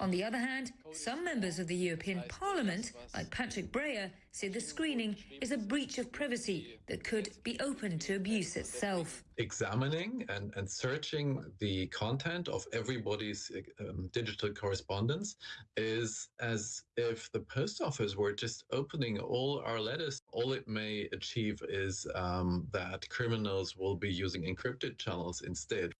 On the other hand, some members of the European Parliament, like Patrick Breyer, say the screening is a breach of privacy that could be open to abuse itself. Examining and, and searching the content of everybody's um, digital correspondence is as if the post office were just opening all our letters. All it may achieve is um, that criminals will be using encrypted channels instead.